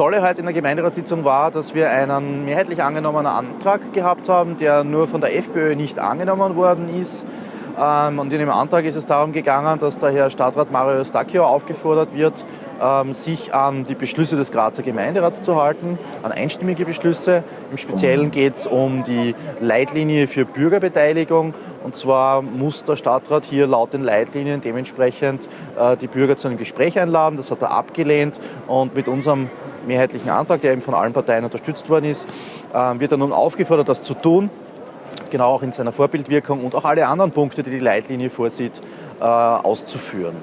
Tolle heute in der Gemeinderatssitzung war, dass wir einen mehrheitlich angenommenen Antrag gehabt haben, der nur von der FPÖ nicht angenommen worden ist. Ähm, und in dem Antrag ist es darum gegangen, dass der Herr Stadtrat Mario Stacchio aufgefordert wird, ähm, sich an die Beschlüsse des Grazer Gemeinderats zu halten, an einstimmige Beschlüsse. Im Speziellen geht es um die Leitlinie für Bürgerbeteiligung. Und zwar muss der Stadtrat hier laut den Leitlinien dementsprechend äh, die Bürger zu einem Gespräch einladen. Das hat er abgelehnt. Und mit unserem mehrheitlichen Antrag, der eben von allen Parteien unterstützt worden ist, äh, wird er nun aufgefordert, das zu tun genau auch in seiner Vorbildwirkung und auch alle anderen Punkte, die die Leitlinie vorsieht, äh, auszuführen.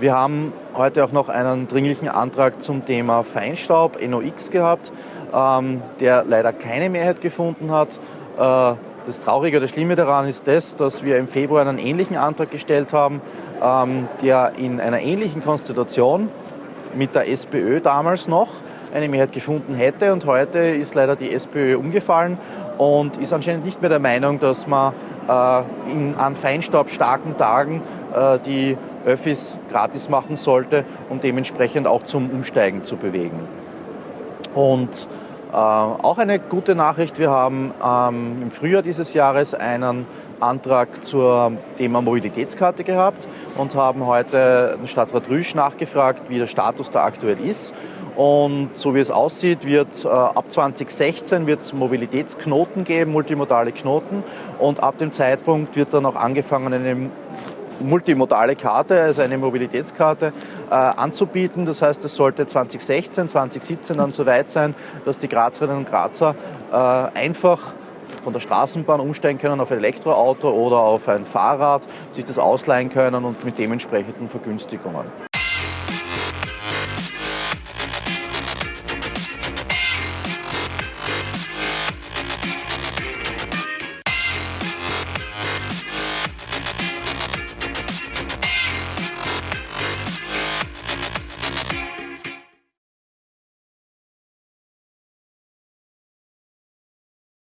Wir haben heute auch noch einen dringlichen Antrag zum Thema Feinstaub, NOx gehabt, ähm, der leider keine Mehrheit gefunden hat. Äh, das Traurige oder Schlimme daran ist das, dass wir im Februar einen ähnlichen Antrag gestellt haben, ähm, der in einer ähnlichen Konstitution mit der SPÖ damals noch eine Mehrheit gefunden hätte. Und heute ist leider die SPÖ umgefallen und ist anscheinend nicht mehr der Meinung, dass man äh, in, an feinstaubstarken Tagen äh, die Öffis gratis machen sollte, um dementsprechend auch zum Umsteigen zu bewegen. Und äh, auch eine gute Nachricht, wir haben ähm, im Frühjahr dieses Jahres einen Antrag zum Thema Mobilitätskarte gehabt und haben heute den Stadtrat Rüsch nachgefragt, wie der Status da aktuell ist. Und so wie es aussieht, wird äh, ab 2016 wird es Mobilitätsknoten geben, multimodale Knoten. Und ab dem Zeitpunkt wird dann auch angefangen, eine multimodale Karte, also eine Mobilitätskarte, äh, anzubieten. Das heißt, es sollte 2016, 2017 dann soweit sein, dass die Grazerinnen und Grazer äh, einfach von der Straßenbahn umsteigen können auf ein Elektroauto oder auf ein Fahrrad, sich das ausleihen können und mit dementsprechenden Vergünstigungen.